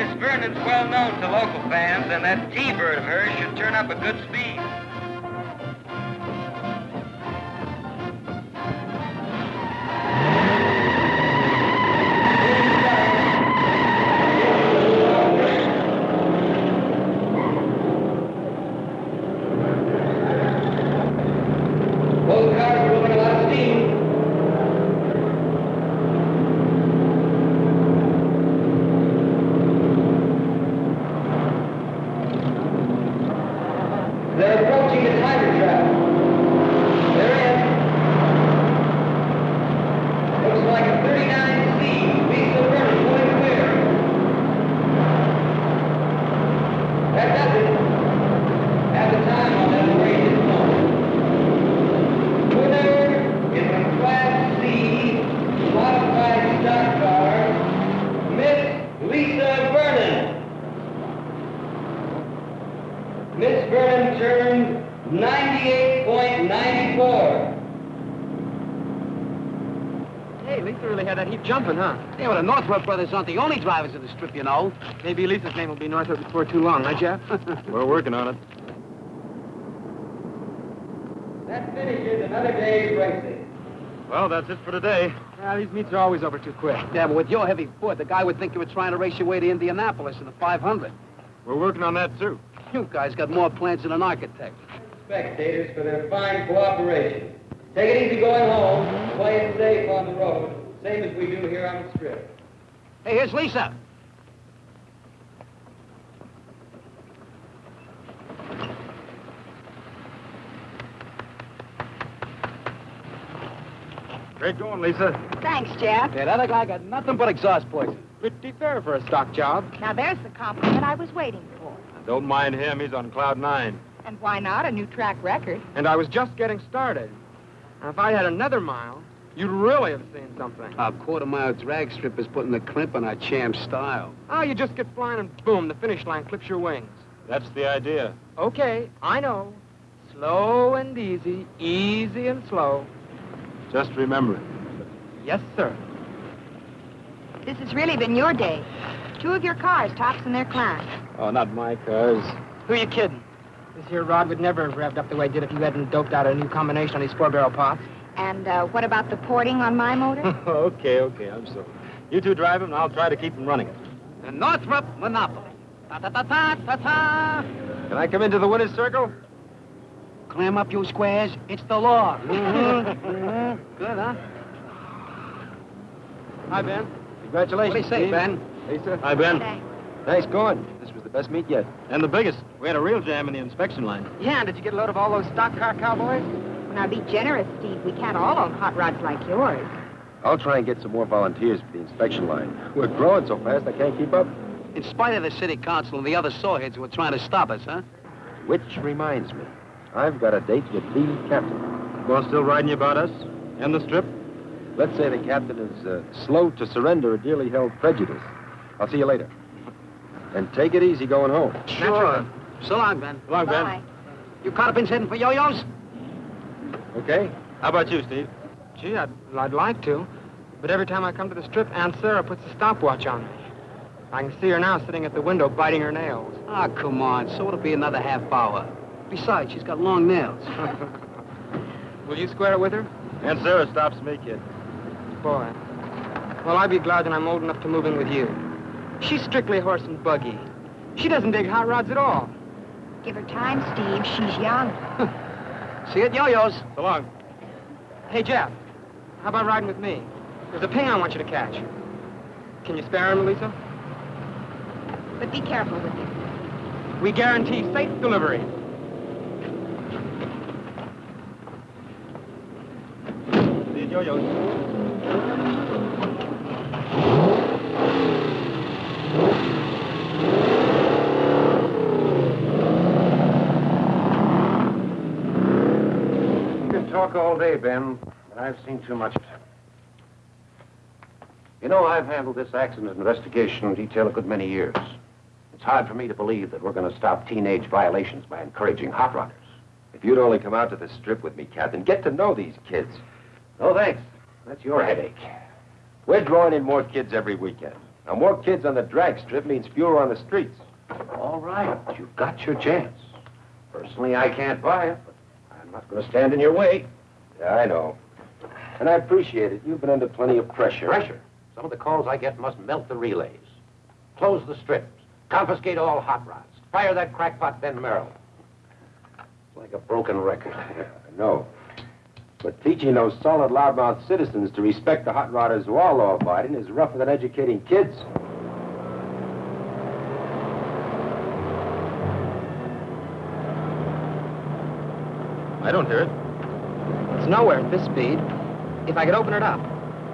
Miss Vernon's well known to local fans, and that T-bird of hers should turn up a good speed. Northrop brothers aren't the only drivers of the strip, you know. Maybe Lisa's name will be Northrop before too long, right, Jeff? We're working on it. That finishes another day's racing. Well, that's it for today. well, these meets are always over too quick. Yeah, but with your heavy foot, the guy would think you were trying to race your way to Indianapolis in the 500. We're working on that, too. You guys got more plans than an architect. Spectators for their fine cooperation. Take it easy going home. Play it safe on the road, same as we do here on the strip. Hey, here's Lisa. Great going, Lisa. Thanks, Jeff. Yeah, that other guy got nothing but exhaust poison. Pretty fair for a stock job. Now there's the compliment I was waiting for. Don't mind him. He's on cloud nine. And why not? A new track record. And I was just getting started. Now, if I had another mile, you'd really have seen something. Our quarter-mile drag strip is putting the crimp on our champ style. Oh, you just get flying and boom, the finish line clips your wings. That's the idea. Okay, I know. Slow and easy, easy and slow. Just remember it. Yes, sir. This has really been your day. Two of your cars tops in their class. Oh, not my cars. Who are you kidding? This here rod would never have revved up the way it did if you hadn't doped out a new combination on these four-barrel pots. And uh, what about the porting on my motor? okay, okay, I'm sorry. You two drive him, and I'll try to keep him running. The Northrop Monopoly. Ta-ta-ta-ta-ta-ta. Can I come into the winner's circle? Clam up, you squares. It's the law. Mm-hmm. Good, huh? Hi, Ben. Congratulations. What do you say, Steve. Ben? Hey, sir. Hi, Ben. Thanks. Nice going. This was the best meet yet. And the biggest. We had a real jam in the inspection line. Yeah, and did you get a load of all those stock car cowboys? Now be generous, Steve. We can't all own hot rods like yours. I'll try and get some more volunteers for the inspection line. We're growing so fast I can't keep up. In spite of the city council and the other sawheads who are trying to stop us, huh? Which reminds me, I've got a date with the captain. Well, still riding you about us? And the strip? Let's say the captain is uh, slow to surrender a dearly held prejudice. I'll see you later. And take it easy going home. Sure. So long, Ben. Come on, Ben. You caught up in heading for yo-yos? Okay? How about you, Steve? Gee, I'd, I'd like to. But every time I come to the strip, Aunt Sarah puts a stopwatch on me. I can see her now sitting at the window biting her nails. Ah, come on. So it'll be another half hour. Besides, she's got long nails. Will you square it with her? Aunt Sarah stops me, kid. Boy. Well, I'd be glad when I'm old enough to move in with you. She's strictly horse and buggy. She doesn't dig hot rods at all. Give her time, Steve. She's young. See you at yo-yos. So long. Hey, Jeff, how about riding with me? There's a ping I want you to catch. Can you spare him, Lisa? But be careful with him. We guarantee safe delivery. See you at yo-yos. Talk all day, Ben, but I've seen too much of it. You know, I've handled this accident investigation in detail a good many years. It's hard for me to believe that we're going to stop teenage violations by encouraging hot rodders. If you'd only come out to the strip with me, Captain, get to know these kids. No, thanks. That's your headache. We're drawing in more kids every weekend. Now, more kids on the drag strip means fewer on the streets. All right, you've got your chance. Personally, I can't buy it, but I'm not going to stand in your way. Yeah, I know. And I appreciate it. You've been under plenty of pressure. Pressure. Some of the calls I get must melt the relays. Close the strips. Confiscate all hot rods. Fire that crackpot Ben Merrill. It's like a broken record. Yeah, I know. But teaching those solid loudmouth citizens to respect the hot rodders who are law-abiding is rougher than educating kids. I don't hear it. It's nowhere at this speed. If I could open it up.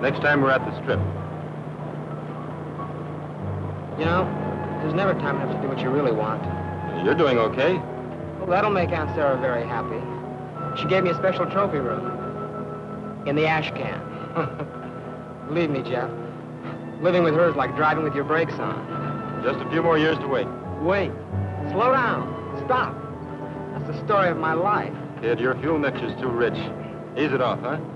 Next time we're at the strip. You know, there's never time enough to do what you really want. You're doing okay. Well, that'll make Aunt Sarah very happy. She gave me a special trophy room. In the ash can. Believe me, Jeff. Living with her is like driving with your brakes on. Just a few more years to wait. Wait. Slow down. Stop. That's the story of my life. Kid, your fuel mixture's too rich. Ease it off, huh?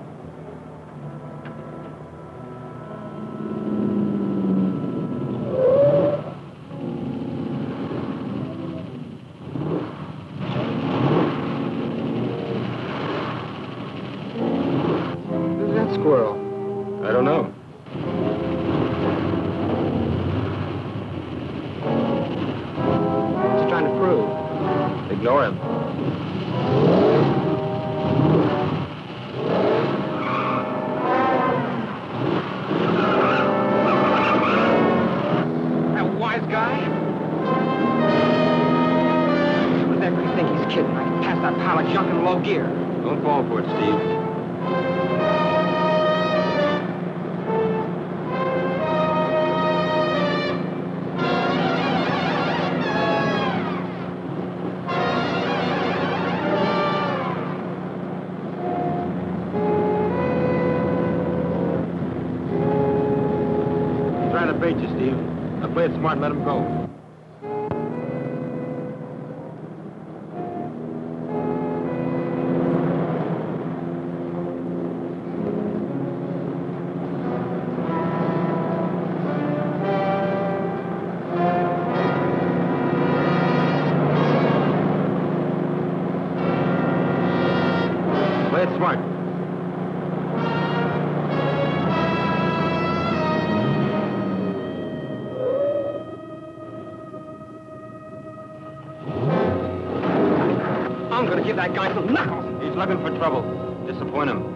That knuckles. He's looking for trouble. Disappoint him.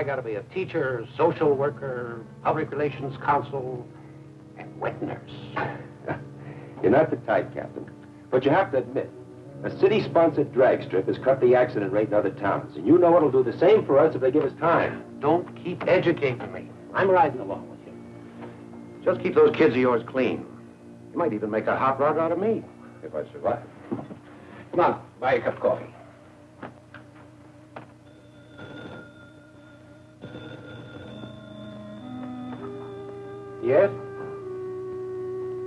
I gotta be a teacher, social worker, public relations counsel, and wet nurse. You're not the type, Captain. But you have to admit, a city-sponsored drag strip has cut the accident rate in other towns. And you know it'll do the same for us if they give us time. Don't keep educating me. I'm riding along with you. Just keep those kids of yours clean. You might even make a hot rod out of me. If I survive. Come on, buy a cup of coffee. Yes?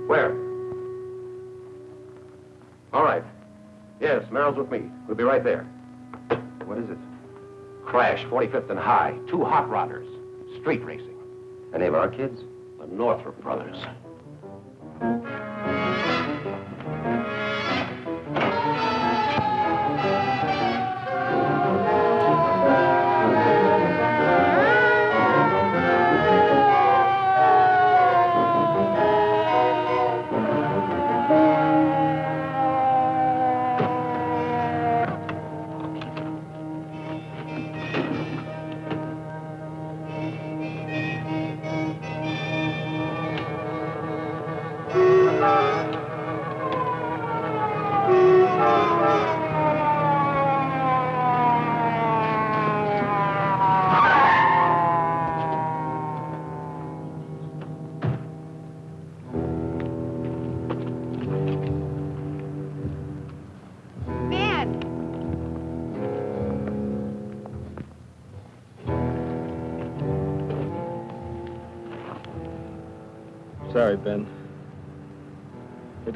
Where? All right. Yes, Merrill's with me. We'll be right there. What is it? Crash, 45th and High. Two hot rodders. Street racing. Any of our kids? The Northrop brothers.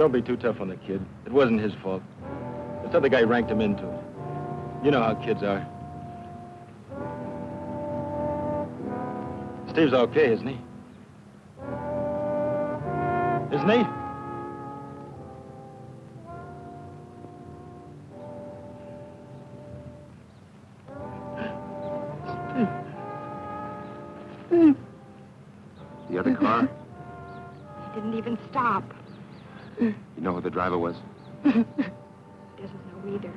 Don't be too tough on the kid. It wasn't his fault. This other guy ranked him into it. You know how kids are. Steve's okay, isn't he? Isn't he? Driver was? Doesn't know either.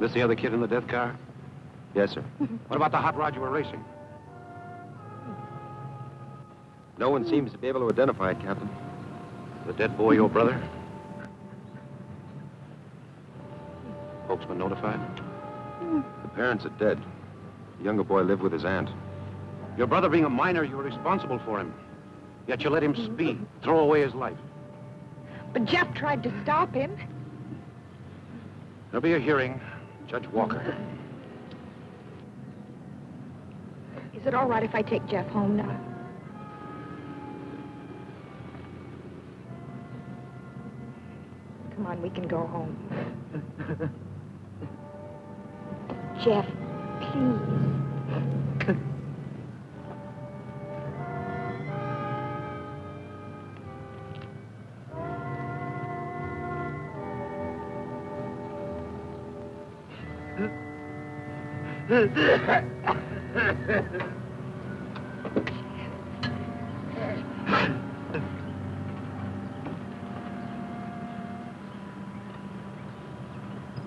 This the other kid in the death car? Yes, sir. What about the hot rod you were racing? No one seems to be able to identify it, Captain. The dead boy your brother? Folks been notified? The parents are dead. The younger boy lived with his aunt. Your brother being a minor, you were responsible for him. Yet you let him speed, throw away his life. But Jeff tried to stop him. There'll be a hearing. Judge Walker. Is it all right if I take Jeff home now? Come on, we can go home. Jeff,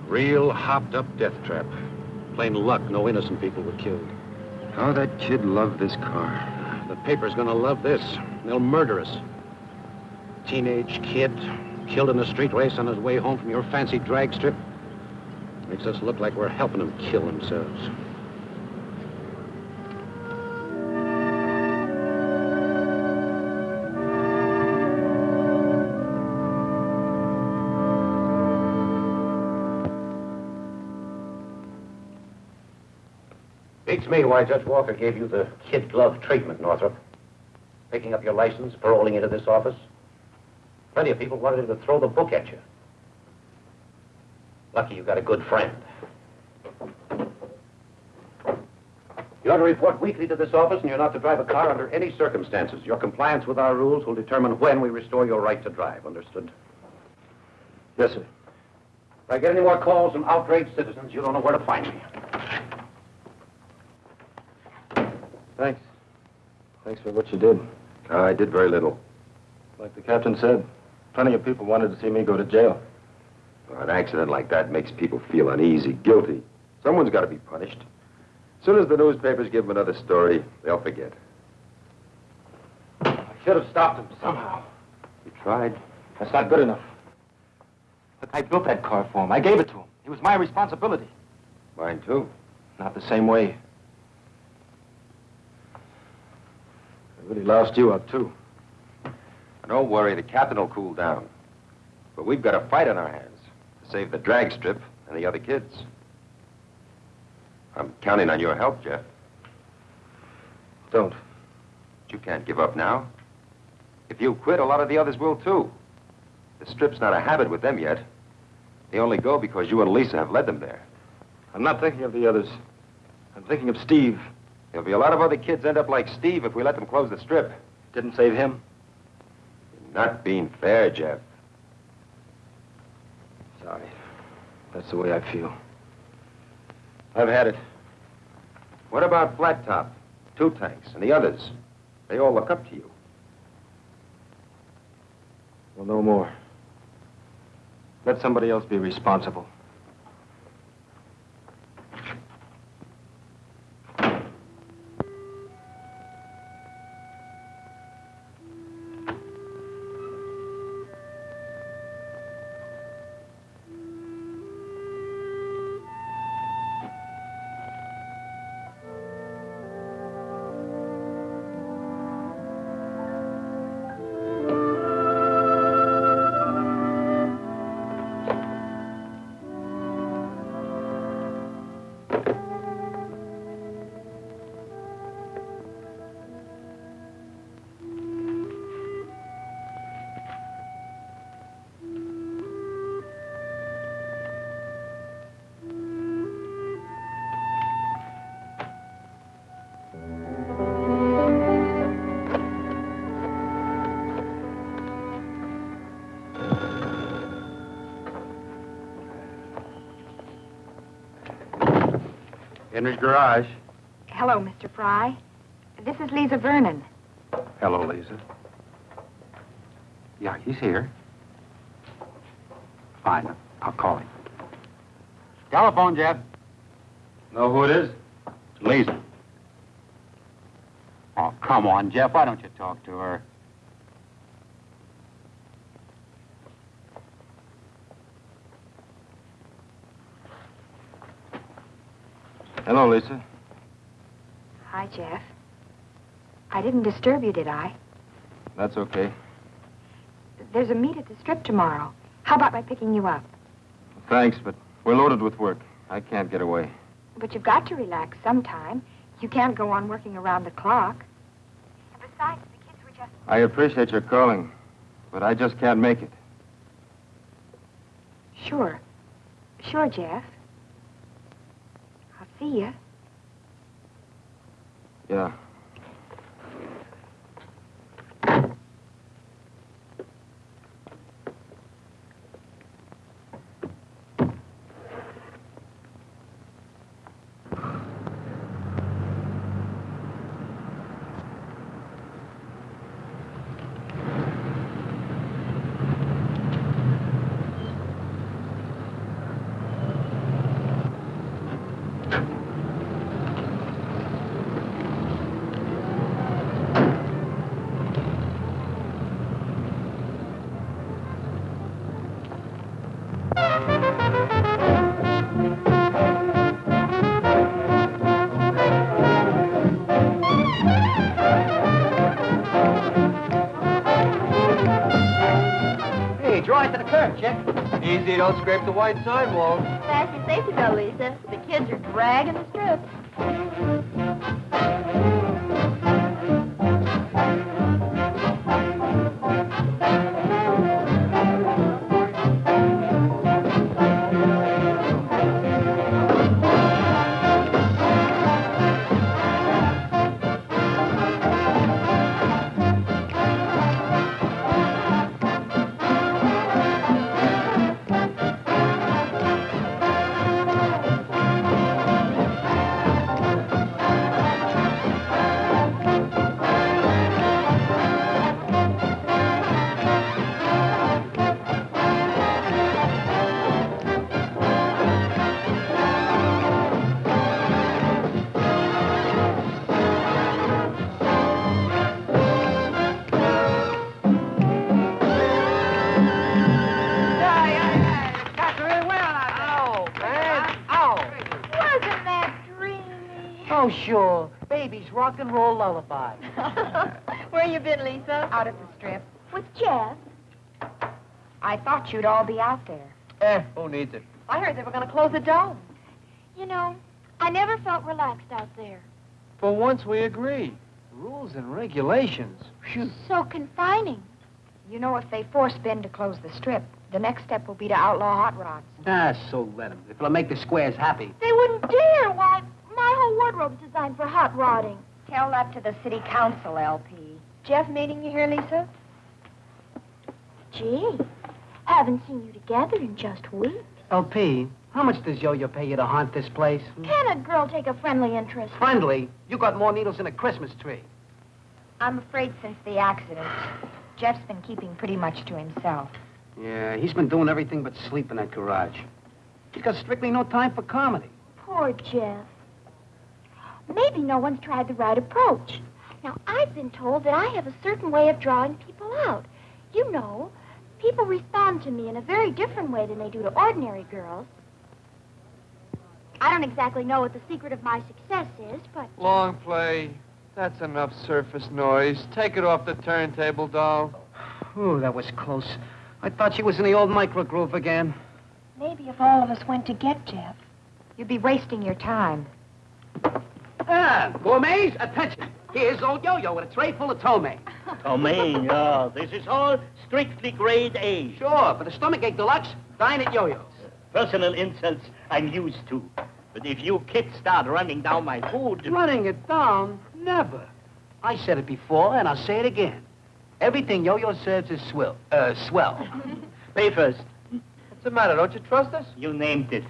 Real hopped-up death trap. Plain luck, no innocent people were killed. How that kid loved this car. The paper's gonna love this. They'll murder us. Teenage kid, killed in a street race on his way home from your fancy drag strip. Makes us look like we're helping them kill themselves. Beats me why Judge Walker gave you the kid glove treatment, Northrop. picking up your license, paroling into this office. Plenty of people wanted him to throw the book at you. Lucky you got a good friend. You are to report weekly to this office, and you're not to drive a car under any circumstances. Your compliance with our rules will determine when we restore your right to drive. Understood? Yes, sir. If I get any more calls from outraged citizens, you don't know where to find me. Thanks. Thanks for what you did. I did very little. Like the captain said, plenty of people wanted to see me go to jail. An accident like that makes people feel uneasy, guilty. Someone's got to be punished. As soon as the newspapers give them another story, they'll forget. I should have stopped him somehow. You tried. That's not good enough. Look, I built that car for him. I gave it to him. It was my responsibility. Mine, too. Not the same way. I really loused you up, too. Don't worry, the captain will cool down. But we've got a fight on our hands save the drag strip and the other kids. I'm counting on your help, Jeff. Don't. But you can't give up now. If you quit, a lot of the others will, too. The strip's not a habit with them yet. They only go because you and Lisa have led them there. I'm not thinking of the others. I'm thinking of Steve. There'll be a lot of other kids end up like Steve if we let them close the strip. Didn't save him. You're not being fair, Jeff. Sorry. That's the way I feel. I've had it. What about Flat Top, Two Tanks, and the others? They all look up to you. Well, no more. Let somebody else be responsible. Henry's garage. Hello, Mr. Fry. This is Lisa Vernon. Hello, Lisa. Yeah, he's here. Fine. I'll call him. Telephone, Jeff. Know who it is? Lisa. Oh, come on, Jeff. Why don't you talk to her? Hello, Lisa. Hi, Jeff. I didn't disturb you, did I? That's okay. There's a meet at the strip tomorrow. How about my picking you up? Thanks, but we're loaded with work. I can't get away. But you've got to relax sometime. You can't go on working around the clock. And besides, the kids were just... I appreciate your calling, but I just can't make it. Sure. Sure, Jeff. See you. Yeah. Easy, don't scrape the white sidewalk. Fasten safety belt, Lisa. The kids are dragging the rock and roll lullaby. Where you been, Lisa? Out at the strip. With Jeff. I thought you'd all be out there. Eh, who needs it? I heard they were going to close the dome. You know, I never felt relaxed out there. For once we agree. Rules and regulations. Phew. So confining. You know, if they force Ben to close the strip, the next step will be to outlaw hot rods. Ah, so let him. If it'll make the squares happy. They wouldn't dare. Why, my whole wardrobe's designed for hot rodding. Tell that to the city council, LP. Jeff meeting you here, Lisa? Gee, haven't seen you together in just weeks. LP, how much does Yo-Yo pay you to haunt this place? Hmm? Can a girl take a friendly interest? Friendly? You got more needles than a Christmas tree. I'm afraid since the accident, Jeff's been keeping pretty much to himself. Yeah, he's been doing everything but sleep in that garage. He's got strictly no time for comedy. Poor Jeff. Maybe no one's tried the right approach. Now, I've been told that I have a certain way of drawing people out. You know, people respond to me in a very different way than they do to ordinary girls. I don't exactly know what the secret of my success is, but Long play. That's enough surface noise. Take it off the turntable, doll. Ooh, that was close. I thought she was in the old microgroove again. Maybe if all of us went to get Jeff, you'd be wasting your time. Ah, gourmets, attention. Here's old Yo-Yo with a tray full of tomei. Tomei, yeah. This is all strictly grade A. Sure, for the stomachache deluxe, dine at Yo-Yo's. Personal insults I'm used to. But if you kids start running down my food... Running it down? Never. I said it before, and I'll say it again. Everything Yo-Yo serves is swell. Uh, swell. Pay first. What's the matter? Don't you trust us? You named it.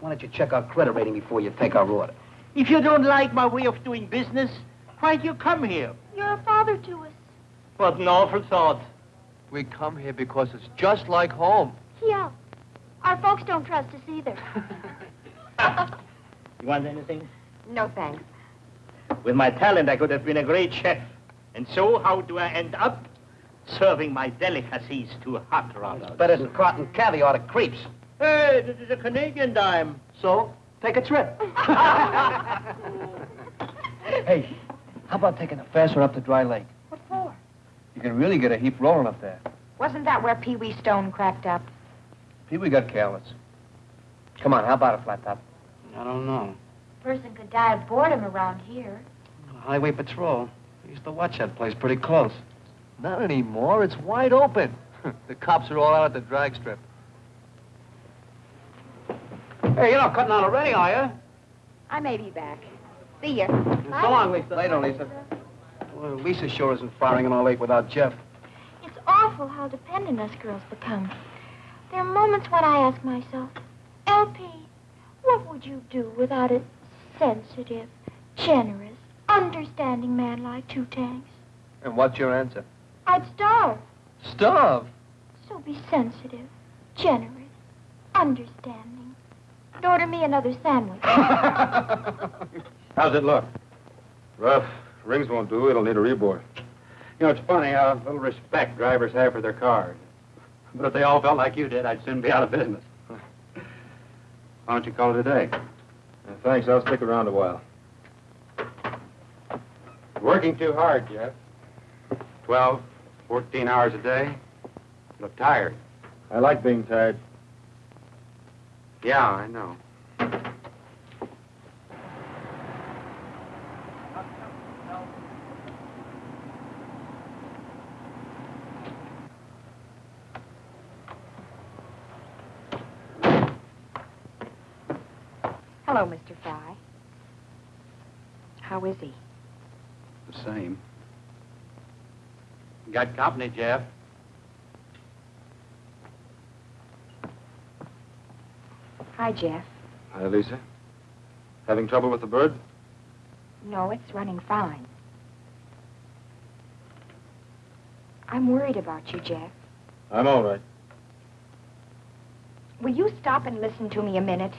Why don't you check our credit rating before you take our order? If you don't like my way of doing business, why'd you come here? you're a father to us. What an awful thought. We come here because it's just like home. Yeah. Our folks don't trust us either. You want anything? No thanks. With my talent, I could have been a great chef. And so, how do I end up? Serving my delicacies to hot rodders. Better than cotton caviar to creeps. Hey, this is a Canadian dime. So, take a trip. Hey, how about taking a fast one up to Dry Lake? What for? You can really get a heap rolling up there. Wasn't that where Pee Wee Stone cracked up? Pee Wee got careless. Come on, how about a flat top? I don't know. Person could die of boredom around here. Highway Patrol. I used to watch that place pretty close. Not anymore. It's wide open. the cops are all out at the drag strip. Hey, you're not cutting out already, are you? I may be back. See ya. So long, Lisa. Later, Lisa. Well, Lisa sure isn't firing in our lake without Jeff. It's awful how dependent us girls become. There are moments when I ask myself, LP, what would you do without a sensitive, generous, understanding man like Two Tanks? And what's your answer? I'd starve. Starve. So be sensitive, generous, understanding. And order me another sandwich. How's it look? Rough. Rings won't do. It'll need a rebore. You know, it's funny how little respect drivers have for their cars. But if they all felt like you did, I'd soon be out of business. Why don't you call it a day? Uh, thanks. I'll stick around a while. Working too hard, Jeff. Twelve, fourteen hours a day. You look tired. I like being tired. Yeah, I know. Hello, Mr. Fry. How is he? The same. Got company, Jeff. Hi, Jeff. Hi, Lisa. Having trouble with the bird? No, it's running fine. I'm worried about you, Jeff. I'm all right. Will you stop and listen to me a minute?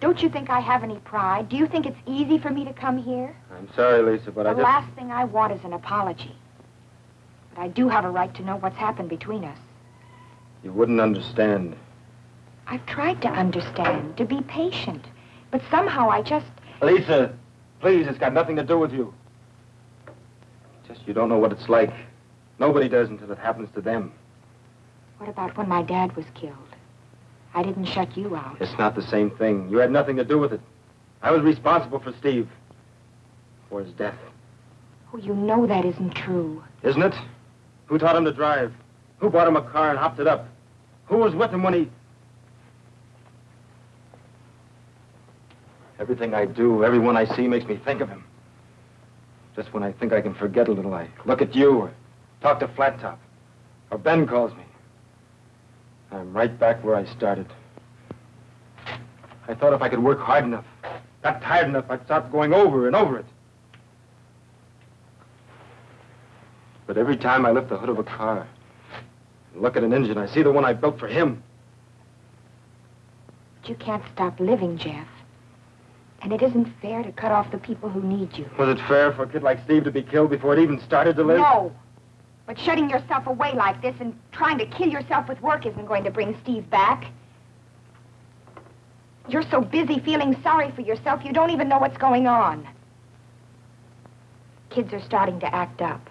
Don't you think I have any pride? Do you think it's easy for me to come here? I'm sorry, Lisa, but the I. The last thing I want is an apology. But I do have a right to know what's happened between us. You wouldn't understand. I've tried to understand, to be patient. But somehow I just... Lisa, please, it's got nothing to do with you. Just you don't know what it's like. Nobody does until it happens to them. What about when my dad was killed? I didn't shut you out. It's not the same thing. You had nothing to do with it. I was responsible for Steve. For his death. Oh, you know that isn't true. Isn't it? Who taught him to drive? Who bought him a car and hopped it up? Who was with him when he... Everything I do, everyone I see makes me think of him. Just when I think I can forget a little, I look at you or talk to Flat Top. Or Ben calls me. I'm right back where I started. I thought if I could work hard enough, got tired enough, I'd stop going over and over it. But every time I lift the hood of a car look at an engine, I see the one I built for him. But you can't stop living, Jeff. And it isn't fair to cut off the people who need you. Was it fair for a kid like Steve to be killed before it even started to live? No. But shutting yourself away like this and trying to kill yourself with work isn't going to bring Steve back. You're so busy feeling sorry for yourself, you don't even know what's going on. Kids are starting to act up.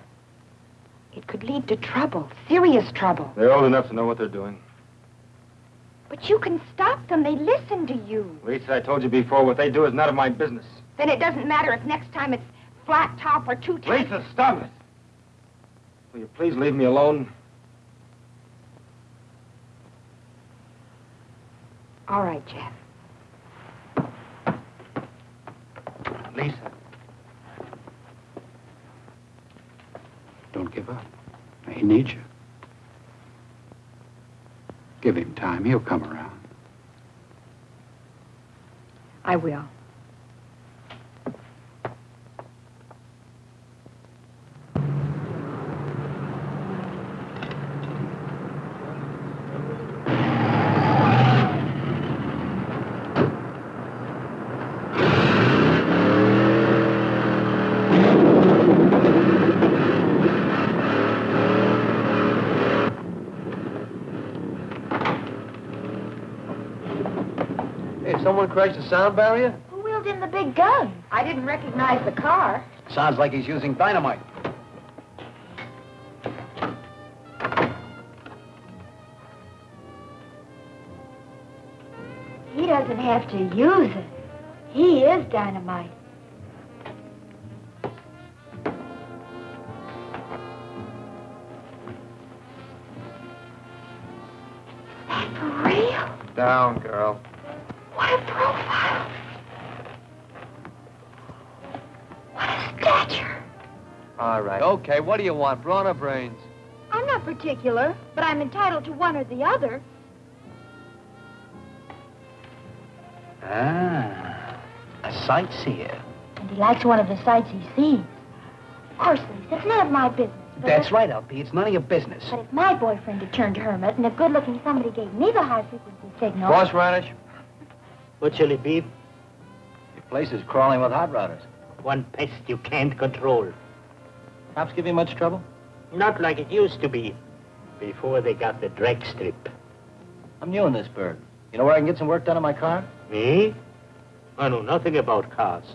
It could lead to trouble, serious trouble. They're old enough to know what they're doing. But you can stop them. They listen to you. Lisa, I told you before, what they do is none of my business. Then it doesn't matter if next time it's flat top or two top. Lisa, stop it. Will you please leave me alone? All right, Jeff. Lisa. Don't give up. He needs you. Give him time. He'll come around. I will. Hey, someone crashed the sound barrier? Who wheeled in the big gun? I didn't recognize the car. Sounds like he's using dynamite. He doesn't have to use it. He is dynamite. That for real? Down, girl. What a profile. What a stature. All right. Okay, what do you want, brawn or brains? I'm not particular, but I'm entitled to one or the other. Ah, a sightseer. And he likes one of the sights he sees. Of course, Lisa, it's none of my business. But That's if, right, LP. It's none of your business. But if my boyfriend had turned hermit and a good-looking somebody gave me the high-frequency signal... Boss Radish? What shall it be? Your place is crawling with hot rodders. One pest you can't control. Cops give you much trouble? Not like it used to be before they got the drag strip. I'm new in this bird. You know where I can get some work done on my car? Me? I know nothing about cars.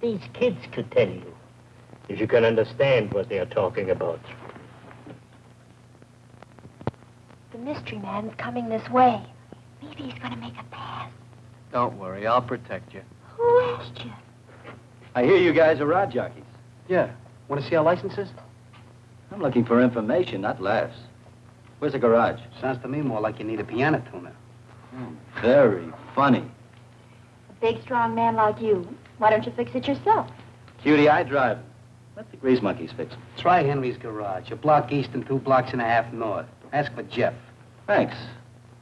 These kids could tell you, if you can understand what they are talking about. The mystery man's coming this way. Maybe he's going to make a pass. Don't worry, I'll protect you. Who asked you? I hear you guys are rod jockeys. Yeah. Want to see our licenses? I'm looking for information, not laughs. Where's the garage? Sounds to me more like you need a piano tuner. Hmm, very funny. A big, strong man like you. Why don't you fix it yourself? Cutie, I drive. Let the grease monkeys fix it. Try Henry's garage, a block east and two blocks and a half north. Ask for Jeff. Thanks.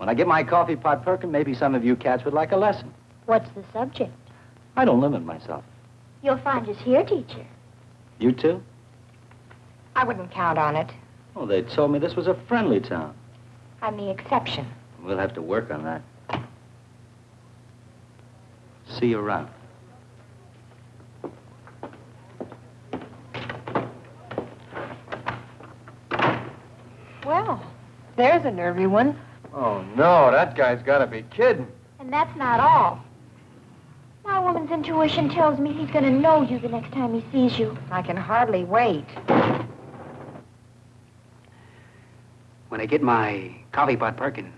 When I get my coffee pot perking, maybe some of you cats would like a lesson. What's the subject? I don't limit myself. You'll find us here, teacher. You too? I wouldn't count on it. Oh, they told me this was a friendly town. I'm the exception. We'll have to work on that. See you around. Well, there's a nervy one. Oh, no, that guy's got to be kidding. And that's not all. My woman's intuition tells me he's going to know you the next time he sees you. I can hardly wait. When I get my coffee pot perking,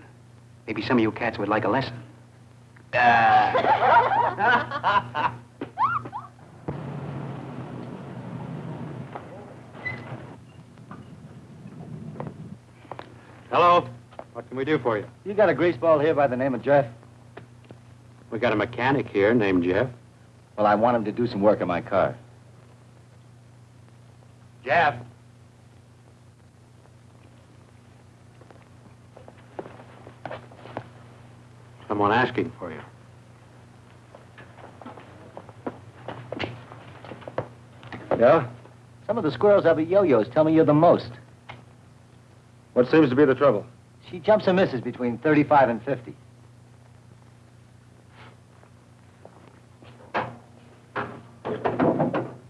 maybe some of you cats would like a lesson. Ah. Hello. What can we do for you? You got a greaseball here by the name of Jeff? We got a mechanic here named Jeff. Well, I want him to do some work on my car. Jeff. Someone asking for you. Yeah? Some of the squirrels have a yo-yos tell me you're the most. What seems to be the trouble? She jumps and misses between 35 and 50.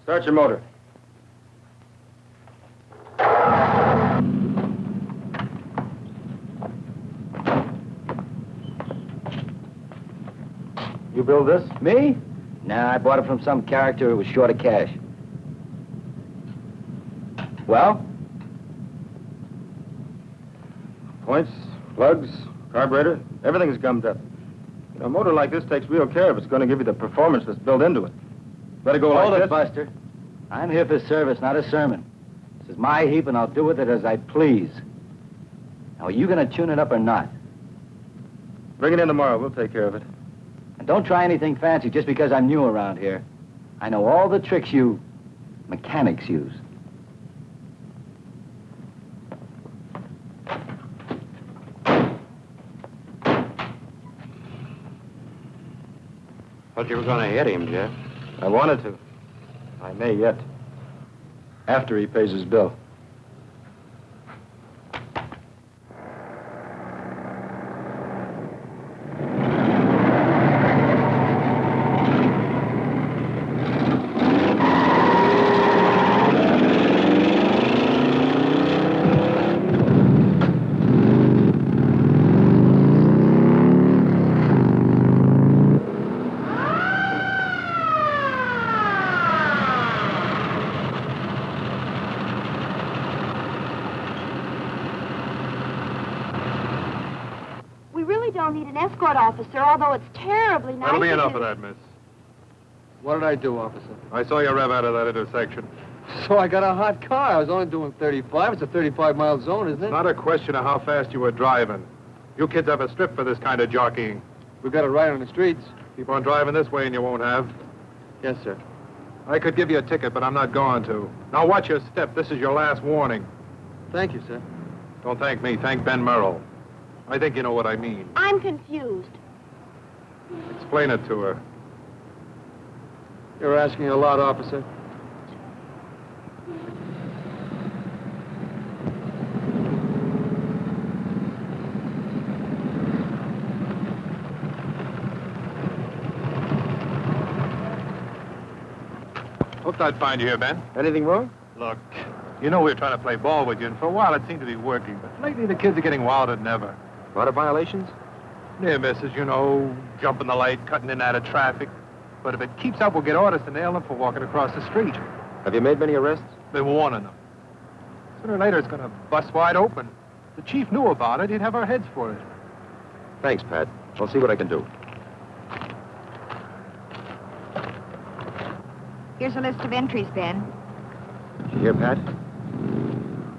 Start your motor. You build this? Me? Nah, I bought it from some character who was short of cash. Well? Points, plugs, carburetor, everything's gummed up. You know, a motor like this takes real care if it's going to give you the performance that's built into it. Better go Hold like it, this. Buster. I'm here for service, not a sermon. This is my heap, and I'll do with it as I please. Now, are you going to tune it up or not? Bring it in tomorrow. We'll take care of it. And don't try anything fancy just because I'm new around here. I know all the tricks you mechanics use. Thought you were going to hit him, Jeff. I wanted to. I may yet. After he pays his bill. We really don't need an escort officer, although it's terribly nice. That'll be enough of that, miss. What did I do, officer? I saw you rev out of that intersection. So I got a hot car. I was only doing 35. It's a 35-mile zone, isn't it? Not a question of how fast you were driving. You kids have a strip for this kind of jockeying. We got it right on the streets. Keep on driving this way and you won't have. Yes, sir. I could give you a ticket, but I'm not going to. Now watch your step. This is your last warning. Thank you, sir. Don't thank me. Thank Ben Merrill. I think you know what I mean. I'm confused. Explain it to her. You're asking a lot, officer. Hoped I'd find you here, Ben. Anything wrong? Look, you know we were trying to play ball with you, and for a while it seemed to be working, but lately the kids are getting wilder than ever. A lot of violations? Near misses, you know, jumping the light, cutting in out of traffic. But if it keeps up, we'll get orders to nail them for walking across the street. Have you made many arrests? Been warning them. Sooner or later, it's going to bust wide open. The chief knew about it. He'd have our heads for it. Thanks, Pat. I'll see what I can do. Here's a list of entries, Ben. Did you hear, Pat?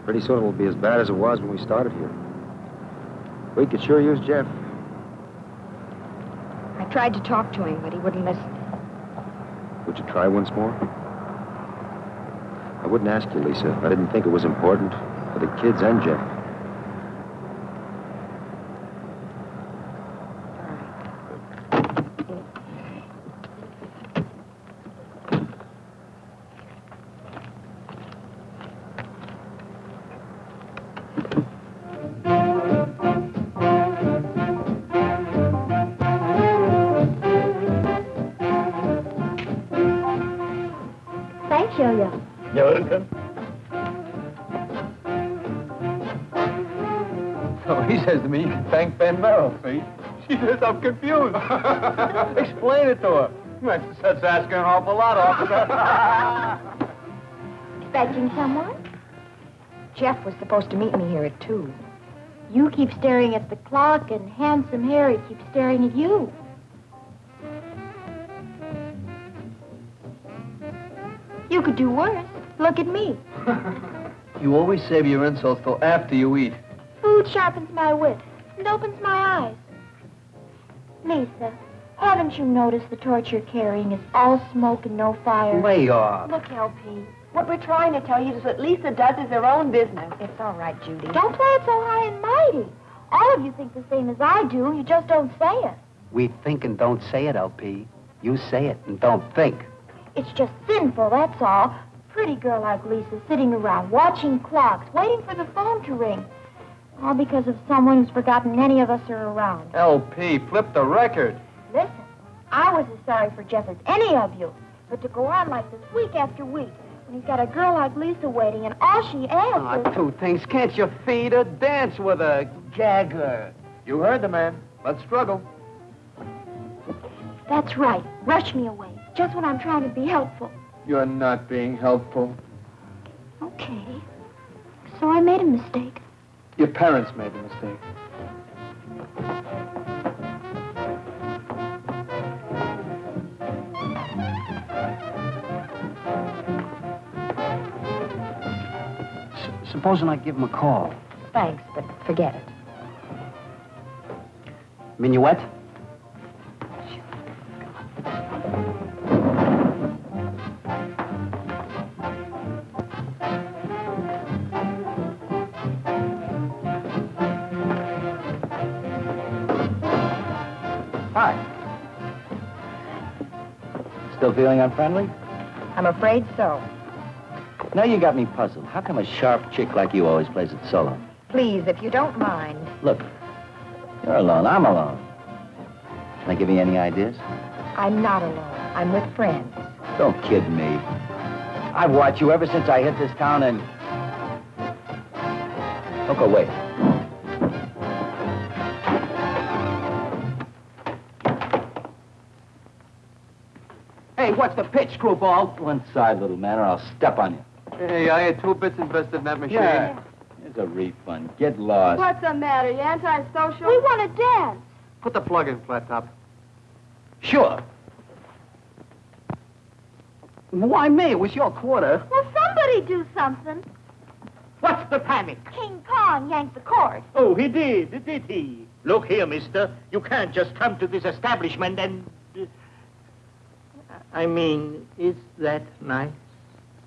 Pretty soon it will be as bad as it was when we started here. We could sure use Jeff. I tried to talk to him, but he wouldn't listen. Would you try once more? I wouldn't ask you, Lisa. I didn't think it was important for the kids and Jeff. You can thank Ben Merrill, see? She says, I'm confused. Explain it to her. That's asking an awful lot, officer. Expecting someone? Jeff was supposed to meet me here at two. You keep staring at the clock, and handsome Harry keeps staring at you. You could do worse. Look at me. you always save your insults till after you eat. Food sharpens my wit and opens my eyes. Lisa, haven't you noticed the torch you're carrying is all smoke and no fire? Lay off. Look, LP. What we're trying to tell you is what Lisa does is her own business. It's all right, Judy. Don't play it so high and mighty. All of you think the same as I do. You just don't say it. We think and don't say it, LP. You say it and don't think. It's just sinful, that's all. Pretty girl like Lisa sitting around watching clocks, waiting for the phone to ring. All because of someone who's forgotten any of us are around. LP, flip the record. Listen, I was as sorry for Jeff as any of you. But to go on like this week after week, when he's got a girl like Lisa waiting, and all she asks Ah, is... two things. Can't you feed her? Dance with her. Gag her. You heard the man. Let's struggle. That's right. Rush me away, just when I'm trying to be helpful. You're not being helpful. Okay. So I made a mistake. Your parents made the mistake. S- supposing I give him a call. Thanks, but forget it. Minuet? Still feeling unfriendly? I'm afraid so. Now you got me puzzled. How come a sharp chick like you always plays it solo? Please, if you don't mind. Look, you're alone. I'm alone. Can I give you any ideas? I'm not alone. I'm with friends. Don't kid me. I've watched you ever since I hit this town and... Don't go away. Hey, what's the pitch, screwball? One side, little man, or I'll step on you. Hey, I had two bits invested in that machine. Yeah. Here's a refund. Get lost. What's the matter? You antisocial? We want to dance. Put the plug in, flat top. Sure. Why me? It was your quarter. Well, somebody do something. What's the panic? King Kong yanked the cord. Oh, he did, did he? Look here, mister. You can't just come to this establishment and... I mean, is that nice?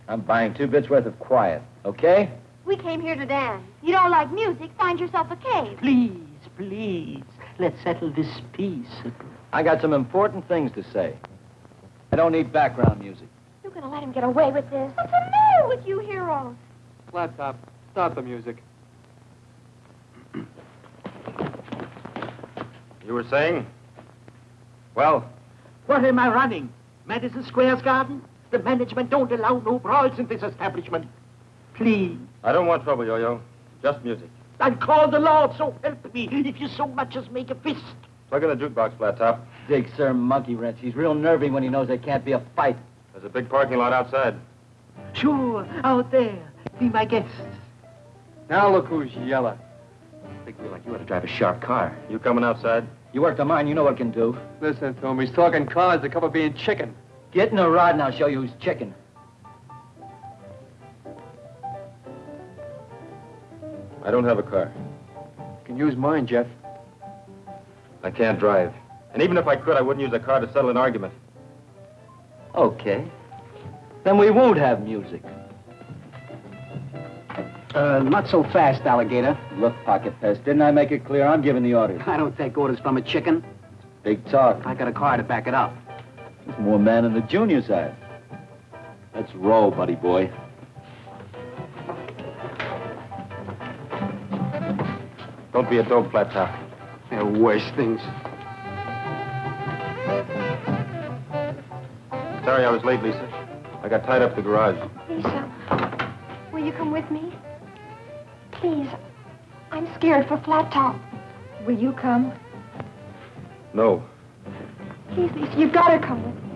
I'm buying two bits worth of quiet, okay? We came here to dance. You don't like music, find yourself a cave. Please, please, let's settle this peaceably. I got some important things to say. I don't need background music. You're going to let him get away with this. What's the matter with you heroes? Flat top, start the music. You were saying? Well, What am I running? Madison Square's garden? The management don't allow no brawls in this establishment. Please. I don't want trouble, Yo-Yo. Just music. I'll call the Lord, so help me, if you so much as make a fist. Plug in the jukebox, Flat Top. Dig Sir Monkey Wrench. He's real nervy when he knows there can't be a fight. There's a big parking lot outside. Sure, out there. Be my guest. Now look who's yelling. Big wheel like you ought to drive a sharp car. You coming outside? You work the mine, you know what it can do. Listen to him. He's talking cars that cover being chicken. Get in a rod and I'll show you who's chicken. I don't have a car. You can use mine, Jeff. I can't drive. And even if I could, I wouldn't use a car to settle an argument. Okay. Then we won't have music. Uh, not so fast, alligator. Look, Pocket Pest, didn't I make it clear I'm giving the orders? I don't take orders from a chicken. Big talk. I got a car to back it up. There's more man in the junior side. Let's roll, buddy boy. Don't be a dope, Flat Top. There are worse things. Sorry I was late, Lisa. I got tied up at the garage. Lisa, will you come with me? Please, I'm scared for Flat Top. Will you come? No. Please, Lisa, you've got to come with me.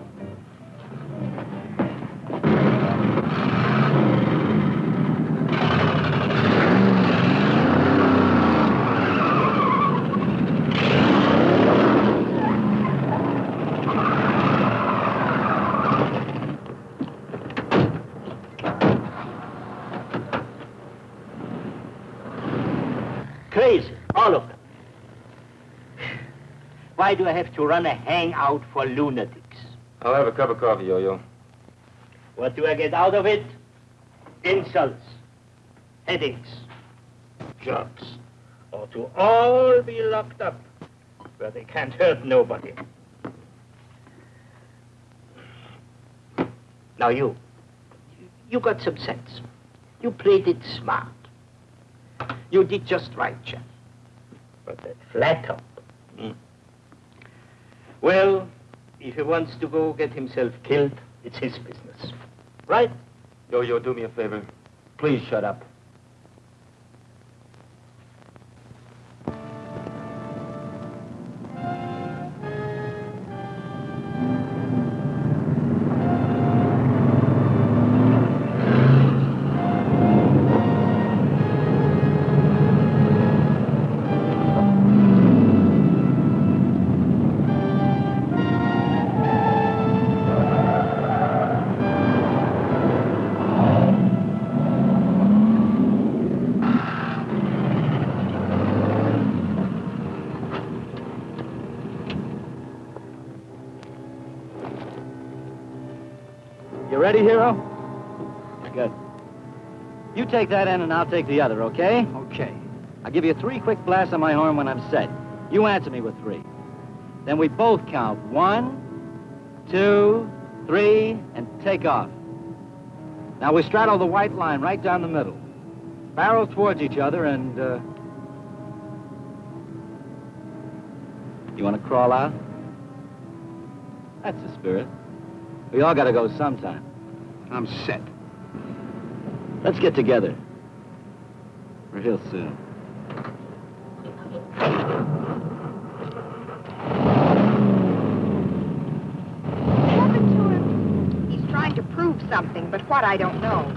All of them. Why do I have to run a hangout for lunatics? I'll have a cup of coffee, Yo-Yo. What do I get out of it? Insults, headaches, jerks, or to all be locked up where they can't hurt nobody. Now you, you got some sense. You played it smart. You did just right, Jeff. But that flat top. hmm. Well, if he wants to go get himself killed, it's his business. Right? Yo-Yo, do me a favor. Please shut up. Take that end and I'll take the other, okay? Okay. I'll give you three quick blasts on my horn when I'm set. You answer me with three. Then we both count one, two, three, and take off. Now we straddle the white line right down the middle. Barrel towards each other and, uh... You want to crawl out? That's the spirit. We all gotta go sometime. I'm set. Let's get together. Real soon. Happen to him. He's trying to prove something, but what I don't know.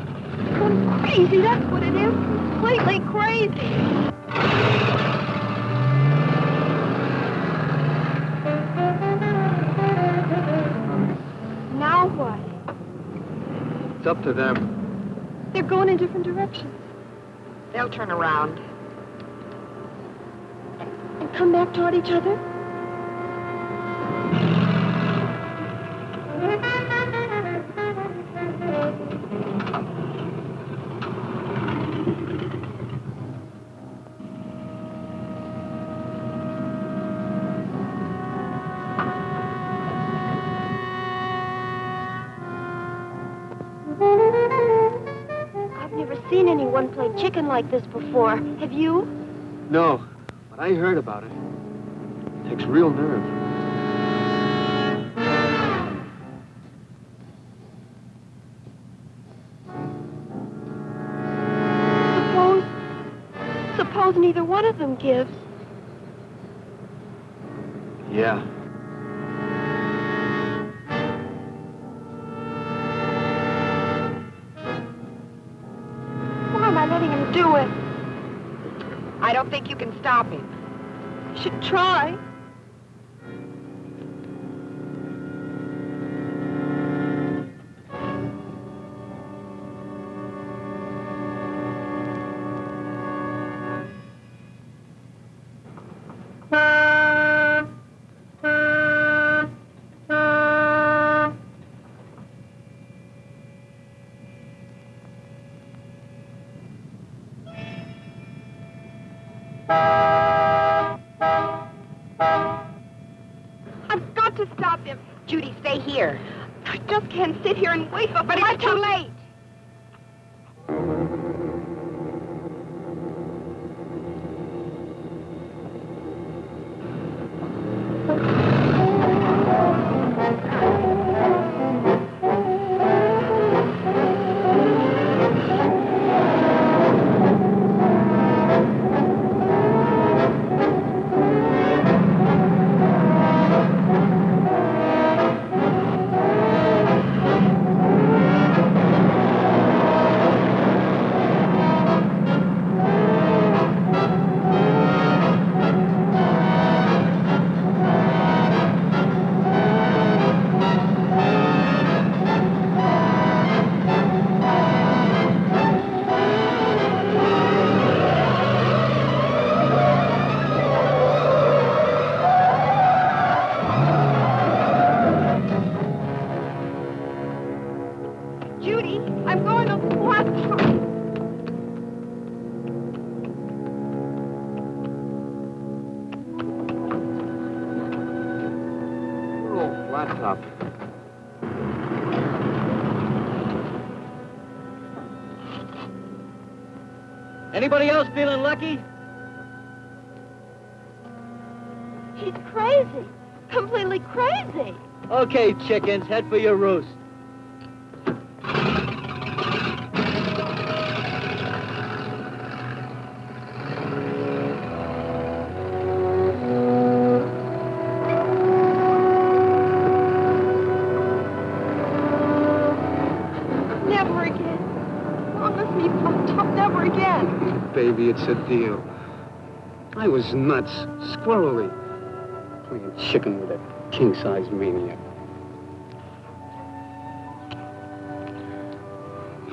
Crazy, that's what it is. Completely crazy. Now what? It's up to them. They're going in different directions. They'll turn around. And come back toward each other? Seen anyone play chicken like this before. Have you? No, but I heard about it. It Takes real nerve. Suppose. Suppose neither one of them gives. Yeah. Should try. Oh, flat top. Anybody else feeling lucky? He's crazy. Completely crazy. Okay, chickens, head for your roost. It's a deal. I was nuts, squirrely. Playing chicken with a king-size maniac.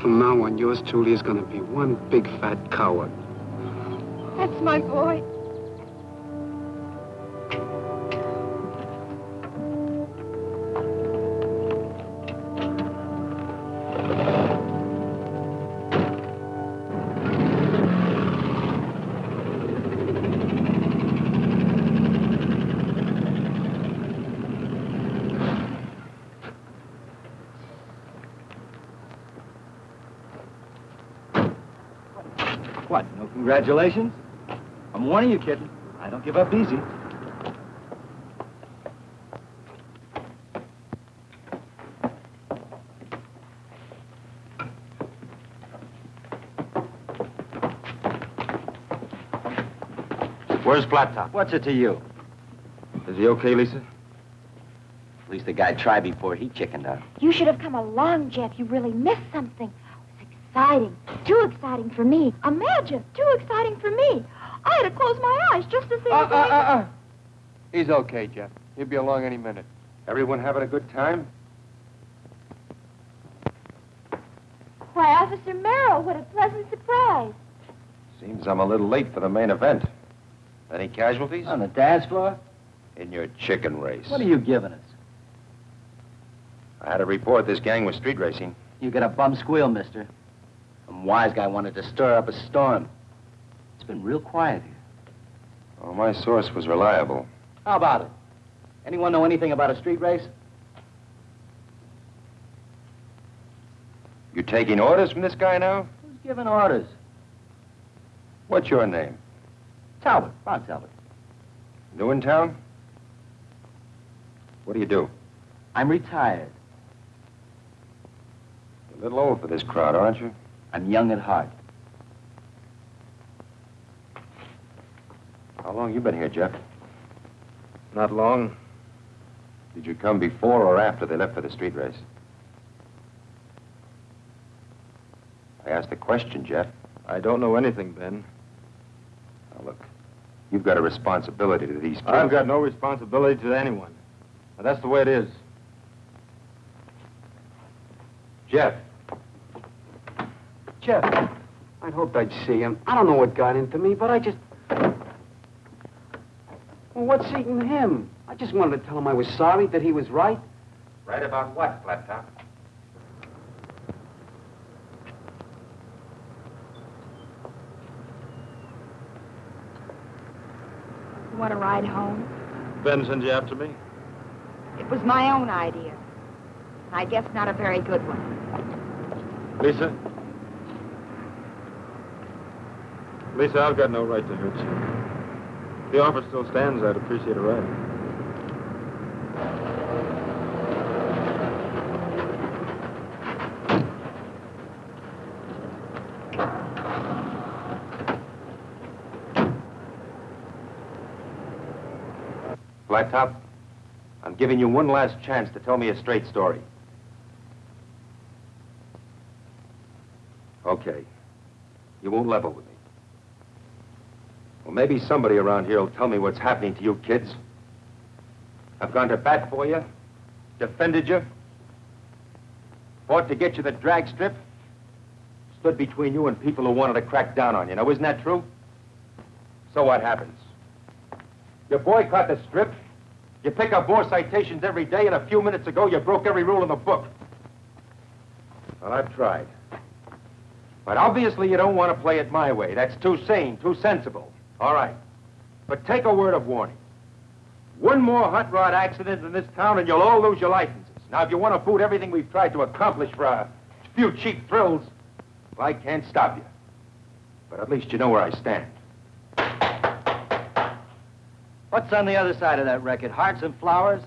From now on, yours truly is gonna be one big fat coward. That's my boy. Congratulations? I'm warning you, kitten. I don't give up easy. Where's Flat Top? What's it to you? Is he okay, Lisa? At least the guy tried before he chickened out. You should have come along, Jeff. You really missed something. It was exciting. Too exciting for me. Imagine, too exciting for me. I had to close my eyes just to see Uh, the going- uh. He's okay, Jeff. He'll be along any minute. Everyone having a good time? Why, Officer Merrill, what a pleasant surprise. Seems I'm a little late for the main event. Any casualties? On the dance floor? In your chicken race. What are you giving us? I had a report this gang was street racing. You get a bum squeal, mister. Some wise guy wanted to stir up a storm. It's been real quiet here. Oh, my source was reliable. How about it? Anyone know anything about a street race? You taking orders from this guy now? Who's giving orders? What's your name? Talbot, Ron Talbot. New in town? What do you do? I'm retired. A little old for this crowd, aren't you? I'm young at heart. How long you been here, Jeff? Not long. Did you come before or after they left for the street race? I asked a question, Jeff. I don't know anything, Ben. Now, look, you've got a responsibility to these people. I've got no responsibility to anyone. Now, that's the way it is. Jeff. Jeff, I'd hoped I'd see him. I don't know what got into me, but I just... Well, what's eating him? I just wanted to tell him I was sorry, that he was right. Right about what, Flat Top? You want to ride home? Ben send you after me? It was my own idea. I guess not a very good one. Lisa? Lisa, I've got no right to hurt you. If the offer still stands, I'd appreciate a ride. Flat Top, I'm giving you one last chance to tell me a straight story. Okay. You won't level with me. Maybe somebody around here will tell me what's happening to you kids. I've gone to bat for you, defended you, fought to get you the drag strip, stood between you and people who wanted to crack down on you. Now, isn't that true? So what happens? You boycott the strip, you pick up more citations every day, and a few minutes ago you broke every rule in the book. Well, I've tried. But obviously you don't want to play it my way. That's too sane, too sensible. All right. But take a word of warning. One more hot rod accident in this town and you'll all lose your licenses. Now, if you want to fool everything we've tried to accomplish for a few cheap thrills, well, I can't stop you. But at least you know where I stand. What's on the other side of that record? Hearts and flowers?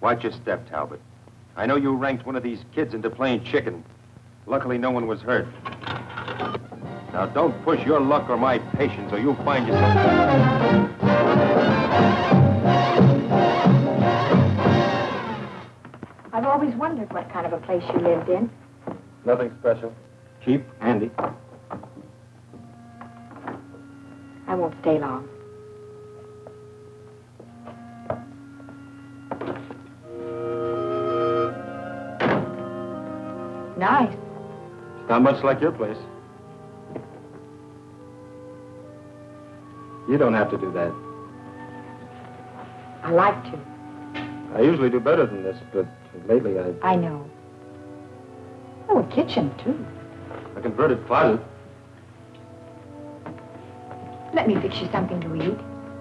Watch your step, Talbot. I know you ranked one of these kids into playing chicken. Luckily, no one was hurt. Now, don't push your luck or my patience, or you'll find yourself... I've always wondered what kind of a place you lived in. Nothing special. Cheap, handy. I won't stay long. Nice. Not much like your place. You don't have to do that. I like to. I usually do better than this, but lately I... I know. Oh, a kitchen, too. A converted closet. Let me fix you something to eat.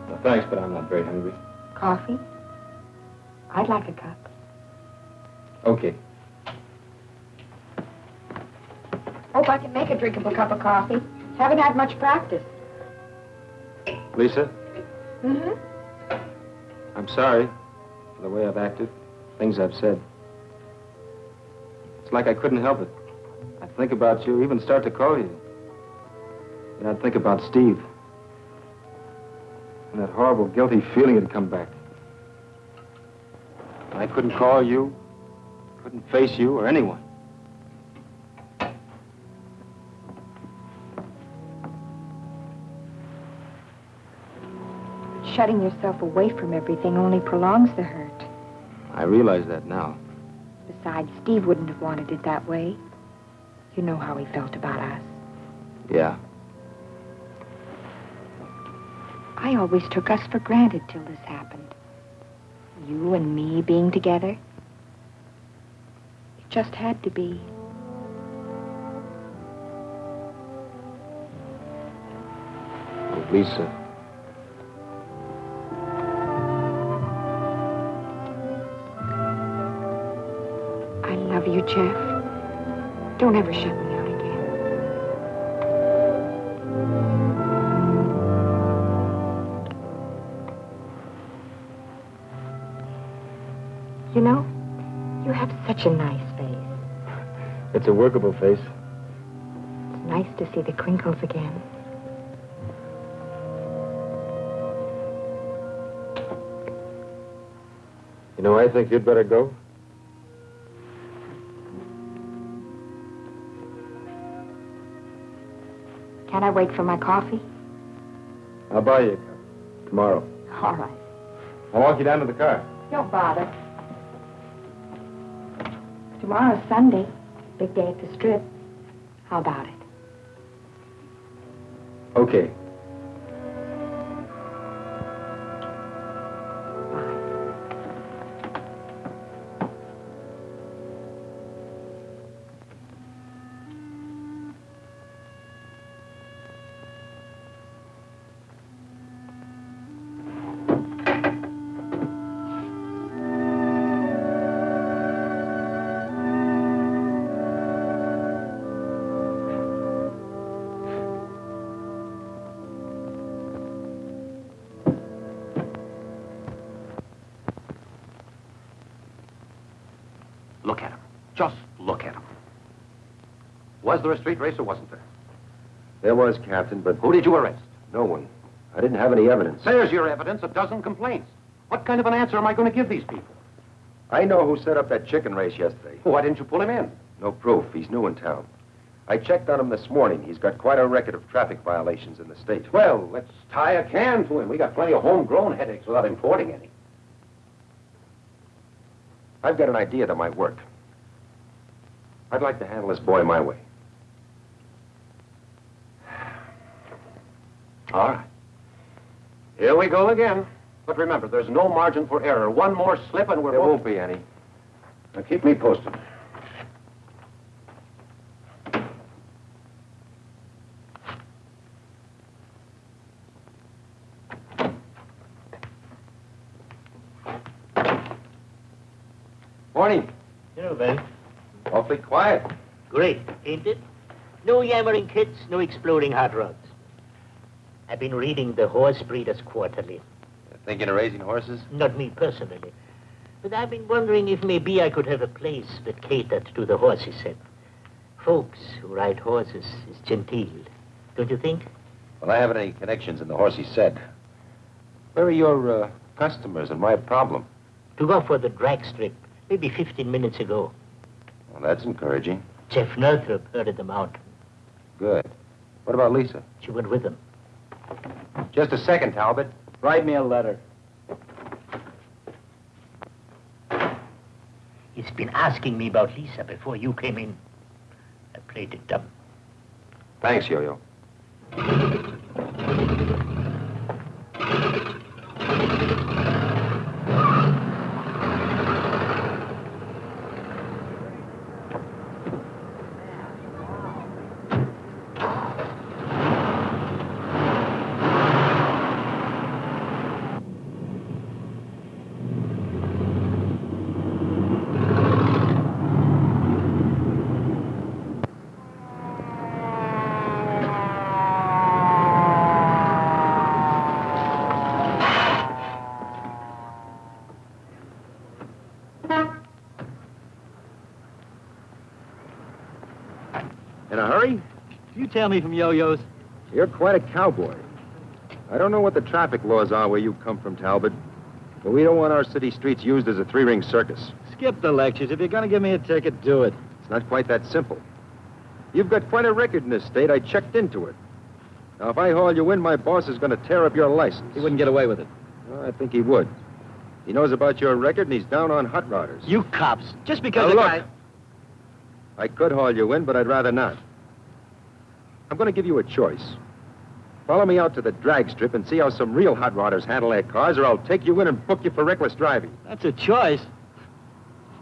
No, thanks, but I'm not very hungry. Coffee? I'd like a cup. Okay. Hope I can make a drinkable cup of coffee. Haven't had much practice. Lisa, Mm-hmm. I'm sorry for the way I've acted, things I've said. It's like I couldn't help it. I'd think about you, even start to call you. And I'd think about Steve. And that horrible, guilty feeling had come back. And I couldn't call you, couldn't face you or anyone. Shutting yourself away from everything only prolongs the hurt. I realize that now. Besides, Steve wouldn't have wanted it that way. You know how he felt about us. Yeah. I always took us for granted till this happened. You and me being together. It just had to be. Lisa. You, Jeff. Don't ever shut me out again. You know, you have such a nice face. It's a workable face. It's nice to see the crinkles again. You know, I think you'd better go. Wait for my coffee? I'll buy you a cup. Tomorrow. All right. I'll walk you down to the car. Don't bother. Tomorrow's Sunday. Big day at the strip. How about it? Okay. Was there a street race or wasn't there? There was, Captain, but Who did you arrest? no one. I didn't have any evidence. There's your evidence, a dozen complaints. What kind of an answer am I going to give these people? I know who set up that chicken race yesterday. Why didn't you pull him in? No proof. He's new in town. I checked on him this morning. He's got quite a record of traffic violations in the state. Well, let's tie a can to him. We got plenty of homegrown headaches without importing any. I've got an idea that might work. I'd like to handle this boy my way. All right. Here we go again. But remember, there's no margin for error. One more slip and we're There won't be any. Now, keep me posted. Morning. Hello, Ben. Awfully quiet. Great, ain't it? No yammering kids, no exploding hot rods. I've been reading the Horse Breeders Quarterly. Thinking of raising horses? Not me personally. But I've been wondering if maybe I could have a place that catered to the horses set. Folks who ride horses is genteel. Don't you think? Well, I haven't any connections in the horsey set. Where are your uh, customers and my problem? To go for the drag strip, maybe 15 minutes ago. Well, that's encouraging. Jeff Northrop herded them out. Good. What about Lisa? She went with them. Just a second, Talbot. Write me a letter. He's been asking me about Lisa before you came in. I played it dumb. Thanks, Yo-Yo. In a hurry? You tell me from yo-yos. You're quite a cowboy. I don't know what the traffic laws are where you come from, Talbot, but we don't want our city streets used as a three-ring circus. Skip the lectures. If you're going to give me a ticket, do it. It's not quite that simple. You've got quite a record in this state. I checked into it. Now, if I haul you in, my boss is going to tear up your license. He wouldn't get away with it. Well, I think he would. He knows about your record, and he's down on hot rodders. You cops. Just because Now, look. guy... I could haul you in, but I'd rather not. I'm going to give you a choice. Follow me out to the drag strip and see how some real hot rodders handle their cars, or I'll take you in and book you for reckless driving. That's a choice.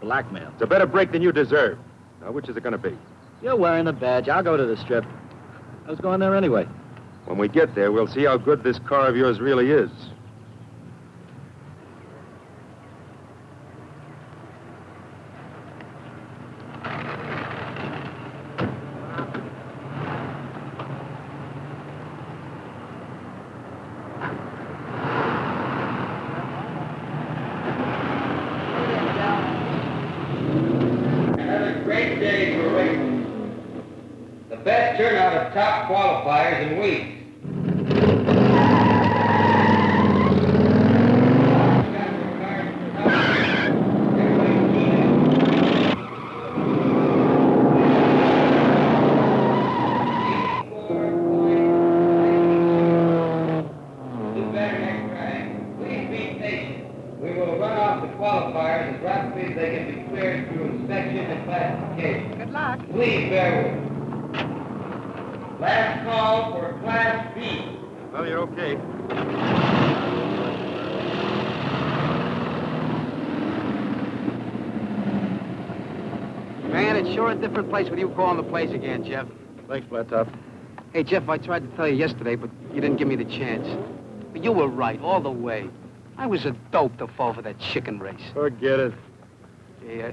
Blackmail. It's a better break than you deserve. Now, which is it going to be? You're wearing the badge. I'll go to the strip. I was going there anyway. When we get there, we'll see how good this car of yours really is. Another great day for racing. The best turnout of top qualifiers in weeks. Do better next time. Please be patient. We will run off the qualifiers as rapidly as they can be cleared through inspection and classification. Good luck. Please bear with me. Last call for Class B. Well, you're okay. Man, it's sure a place calling the place again, Jeff. Thanks, Flat Top. Hey, Jeff, I tried to tell you yesterday, but you didn't give me the chance. But you were right all the way. I was a dope to fall for that chicken race. Forget it. Hey, uh,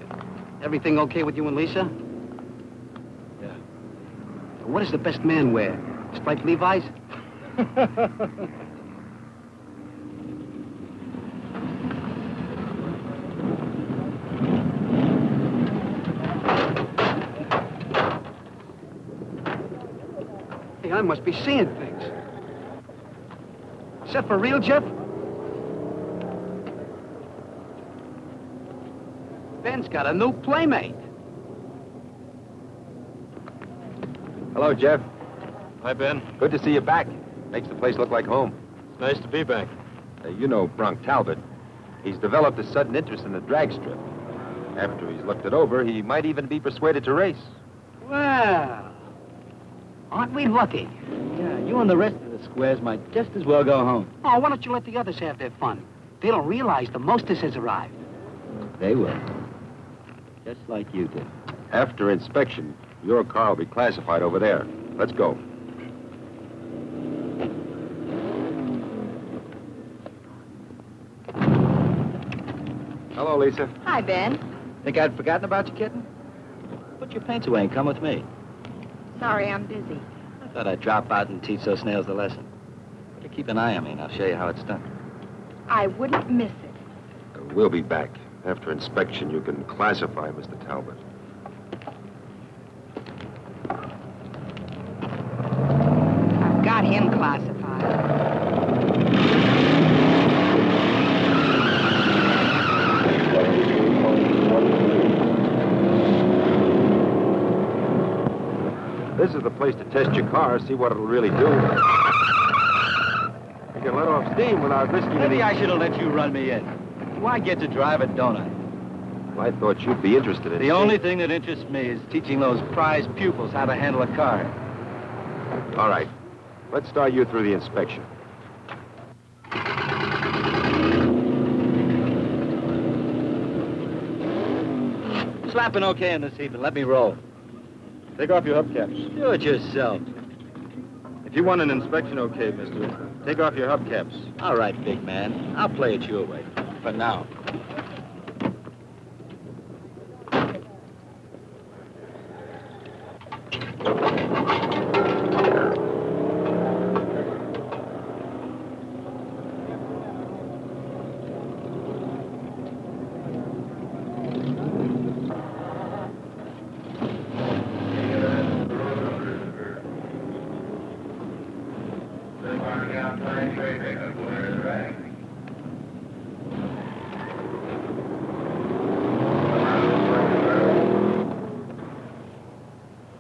everything okay with you and Lisa? Yeah. What does the best man wear? Striped Levi's? must be seeing things. Is that for real, Jeff? Ben's got a new playmate. Hello, Jeff. Hi, Ben. Good to see you back. Makes the place look like home. It's nice to be back. Uh, you know Bronk Talbot. He's developed a sudden interest in the drag strip. After he's looked it over, he might even be persuaded to race. Well, aren't we lucky? Yeah, you and the rest of the squares might just as well go home. Oh, why don't you let the others have their fun? They don't realize the mostess has arrived. They will. Just like you did. After inspection, your car will be classified over there. Let's go. Hello, Lisa. Hi, Ben. Think I'd forgotten about you, kitten? Put your paints away and come with me. Sorry, I'm busy. I thought I'd drop out and teach those snails the lesson. Better keep an eye on me, and I'll show you how it's done. I wouldn't miss it. We'll be back. After inspection, you can classify Mr. Talbot. I've got him classified. This is the place to test your car, see what it'll really do. You can let off steam without risking Maybe any... I should have let you run me in. Why get to drive it, don't I? I thought you'd be interested in it. The only thing that interests me is teaching those prize pupils how to handle a car. All right. Let's start you through the inspection. Slapping okay in this evening. Let me roll. Take off your hubcaps. Do it yourself. If you want an inspection okay, mister, take off your hubcaps. All right, big man. I'll play it your way. For now.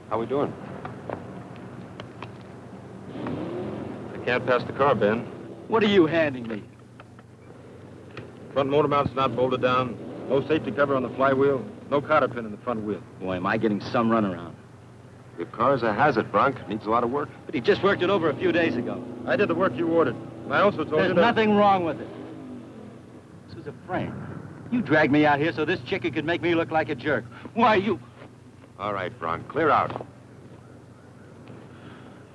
How we doing? I can't pass the car, Ben. What are you handing me? Front motor mount's not bolted down. No safety cover on the flywheel. No cotter pin in the front wheel. Boy, am I getting some runaround. Your car's a hazard, Bronk. Needs a lot of work. But he just worked it over a few days ago. I did the work you ordered. I also told There's you that... nothing wrong with it. This was a prank. You dragged me out here so this chicken could make me look like a jerk. Why, you... All right, Bronk. Clear out.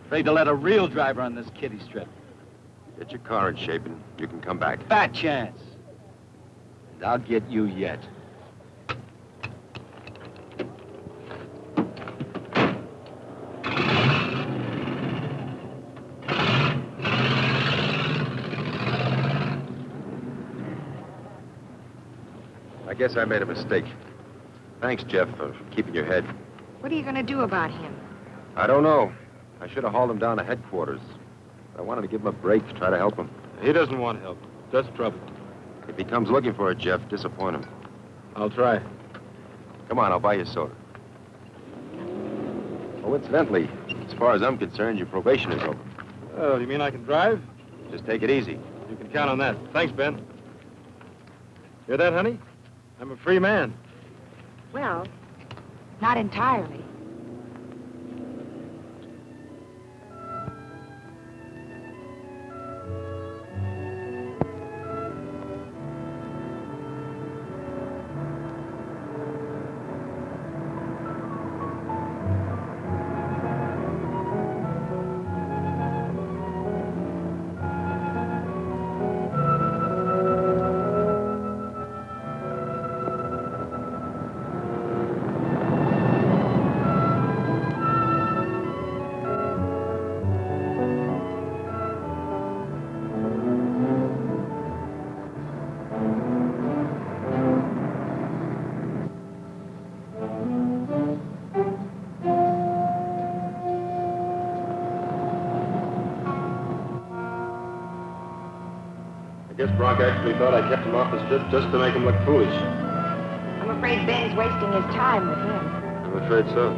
Afraid to let a real driver on this kiddie strip. Get your car in shape and you can come back. Fat chance. And I'll get you yet. I guess I made a mistake. Thanks, Jeff, for keeping your head. What are you going to do about him? I don't know. I should have hauled him down to headquarters. But I wanted to give him a break to try to help him. He doesn't want help. Just trouble. If he comes looking for it, Jeff, disappoint him. I'll try. Come on, I'll buy you a soda. Oh, incidentally, as far as I'm concerned, your probation is over. Oh, you mean I can drive? Just take it easy. You can count on that. Thanks, Ben. Hear that, honey? I'm a free man. Well, not entirely. I actually thought I kept him off the strip just to make him look foolish. I'm afraid Ben's wasting his time with him. I'm afraid so.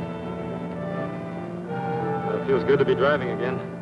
It feels good to be driving again.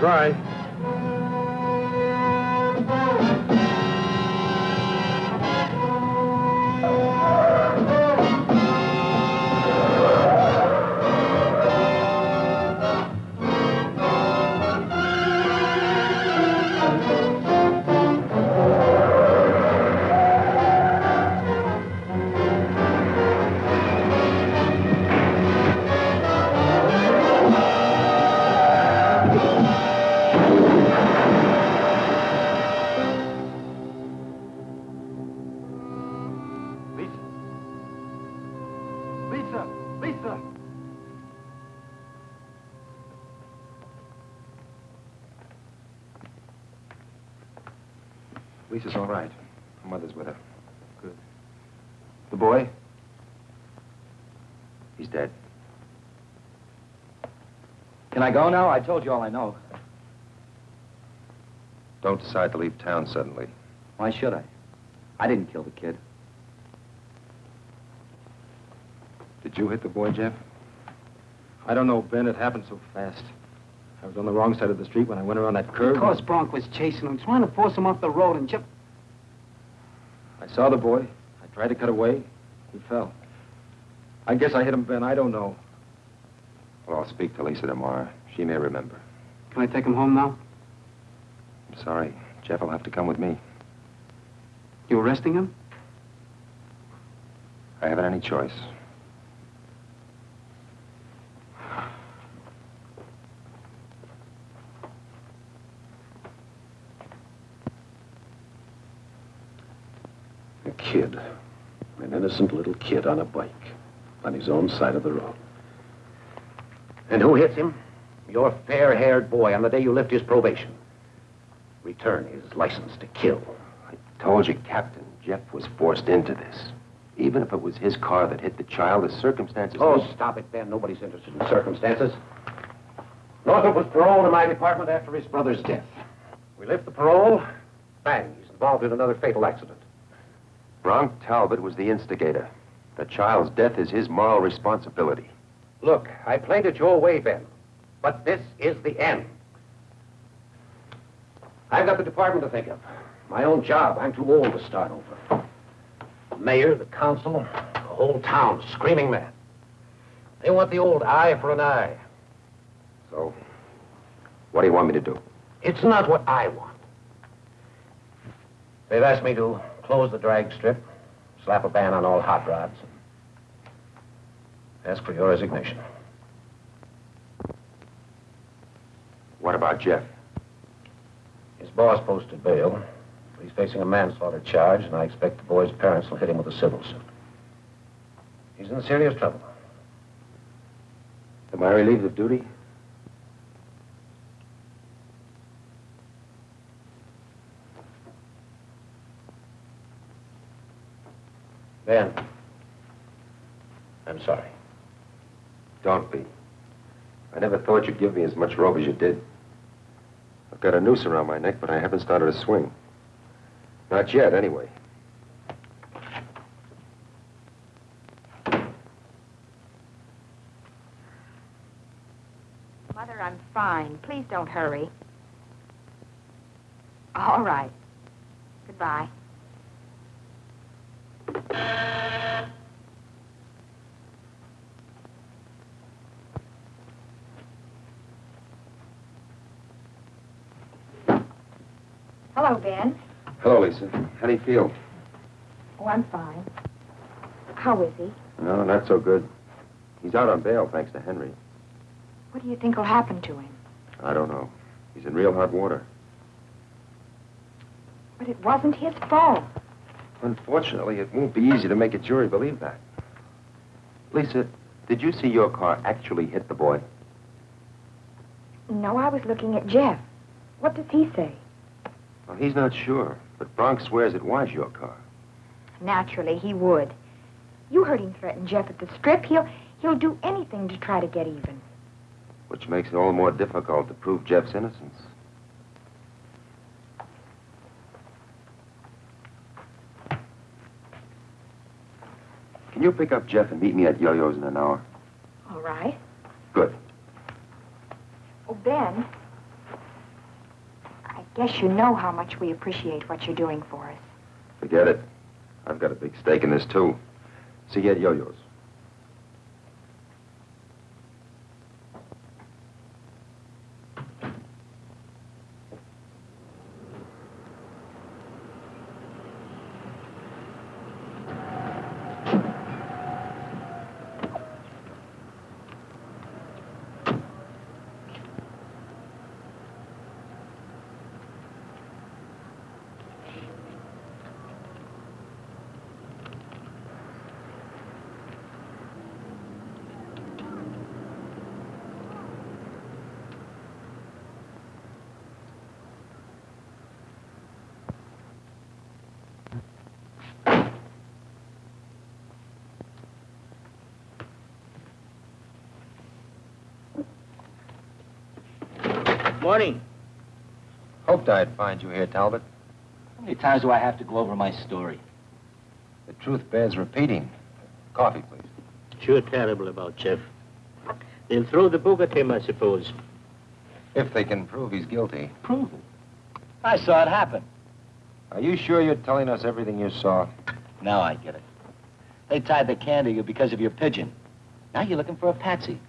Try. Lisa's all right. Her mother's with her. Good. The boy? He's dead. Can I go now? I told you all I know. Don't decide to leave town suddenly. Why should I? I didn't kill the kid. Did you hit the boy, Jeff? I don't know, Ben. It happened so fast. I was on the wrong side of the street when I went around that curve. Of course, Bronk was chasing him, trying to force him off the road, and Jeff... I saw the boy. I tried to cut away. He fell. I guess I hit him, Ben. I don't know. Well, I'll speak to Lisa tomorrow. She may remember. Can I take him home now? I'm sorry. Jeff will have to come with me. You arresting him? I haven't any choice. A kid. An innocent little kid on a bike. On his own side of the road. And who hits him? Your fair-haired boy on the day you lift his probation. Return his license to kill. I told you, Captain, Jeff was forced into this. Even if it was his car that hit the child, the circumstances... Oh, stop it, Ben. Nobody's interested in circumstances. Northrop was paroled in my department after his brother's death. We lift the parole. Bang, he's involved in another fatal accident. Bronk Talbot was the instigator. The child's death is his moral responsibility. Look, I played it your way, Ben. But this is the end. I've got the department to think of. My own job. I'm too old to start over. The mayor, the council, the whole town screaming mad. They want the old eye for an eye. So, what do you want me to do? It's not what I want. They've asked me to close the drag strip, slap a ban on all hot rods, and ask for your resignation. What about Jeff? His boss posted bail. He's facing a manslaughter charge, and I expect the boy's parents will hit him with a civil suit. He's in serious trouble. Am I relieved of duty? Ben, I'm sorry. Don't be. I never thought you'd give me as much rope as you did. I've got a noose around my neck, but I haven't started a swing. Not yet, anyway. Mother, I'm fine. Please don't hurry. All right. Goodbye. Hello, Ben. Hello, Lisa. How do you feel? Oh, I'm fine. How is he? No, not so good. He's out on bail, thanks to Henry. What do you think will happen to him? I don't know. He's in real hot water. But it wasn't his fault. Unfortunately, it won't be easy to make a jury believe that. Lisa, did you see your car actually hit the boy? No, I was looking at Jeff. What does he say? Well, he's not sure, but Bronx swears it was your car. Naturally, he would. You heard him threaten Jeff at the strip. He'll he'll do anything to try to get even. Which makes it all the more difficult to prove Jeff's innocence. Can you pick up Jeff and meet me at Yo-Yo's in an hour? All right. Good. Oh, Ben. Guess you know how much we appreciate what you're doing for us. Forget it. I've got a big stake in this, too. See at Yo-Yo's. Morning. Hoped I'd find you here, Talbot. How many times do I have to go over my story? The truth bears repeating. Coffee, please. Sure terrible about Jeff. They'll throw the book at him, I suppose. If they can prove he's guilty. Prove it. I saw it happen. Are you sure you're telling us everything you saw? Now I get it. They tied the can to you because of your pigeon. Now you're looking for a patsy.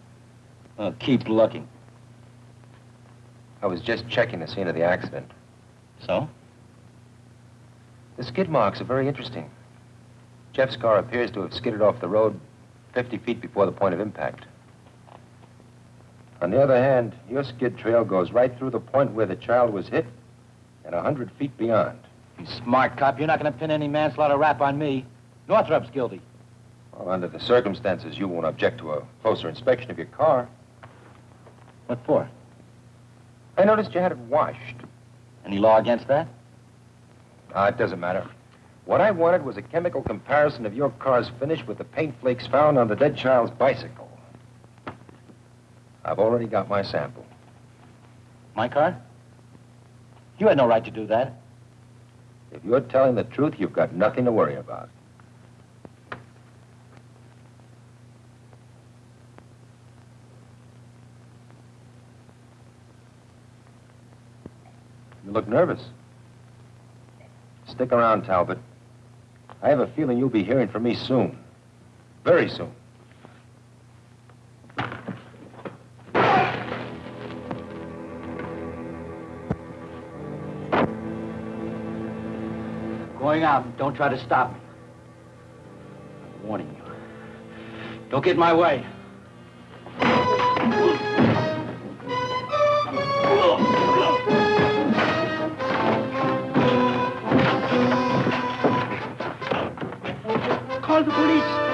Oh, keep looking. I was just checking the scene of the accident. So? The skid marks are very interesting. Jeff's car appears to have skidded off the road 50 feet before the point of impact. On the other hand, your skid trail goes right through the point where the child was hit and a 100 feet beyond. You smart cop, you're not going to pin any manslaughter rap on me. Northrup's guilty. Well, under the circumstances, you won't object to a closer inspection of your car. What for? I noticed you had it washed. Any law against that? Ah, it doesn't matter. What I wanted was a chemical comparison of your car's finish with the paint flakes found on the dead child's bicycle. I've already got my sample. My car? You had no right to do that. If you're telling the truth, you've got nothing to worry about. You look nervous. Stick around, Talbot. I have a feeling you'll be hearing from me soon. Very soon. Going out. Don't try to stop me. I'm warning you. Don't get in my way. Call the police.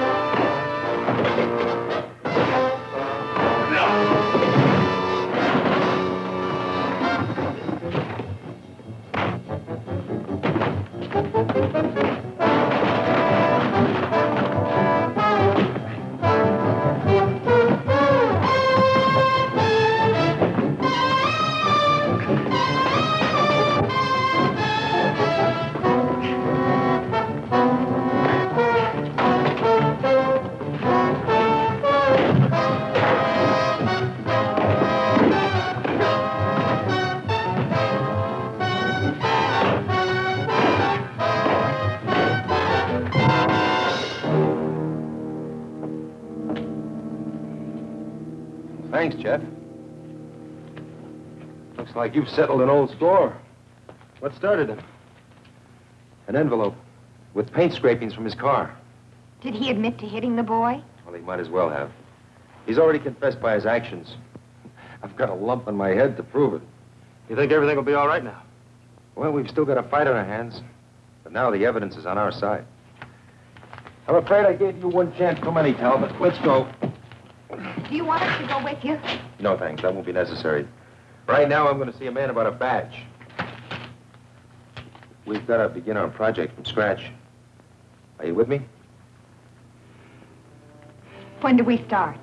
Like you've settled an old score. What started him? An envelope with paint scrapings from his car. Did he admit to hitting the boy? Well, he might as well have. He's already confessed by his actions. I've got a lump on my head to prove it. You think everything will be all right now? Well, we've still got a fight on our hands, but now the evidence is on our side. I'm afraid I gave you one chance too many, Talbot. Let's go. Do you want us to go with you? No, thanks. That won't be necessary. Right now, I'm going to see a man about a badge. We've got to begin our project from scratch. Are you with me? When do we start?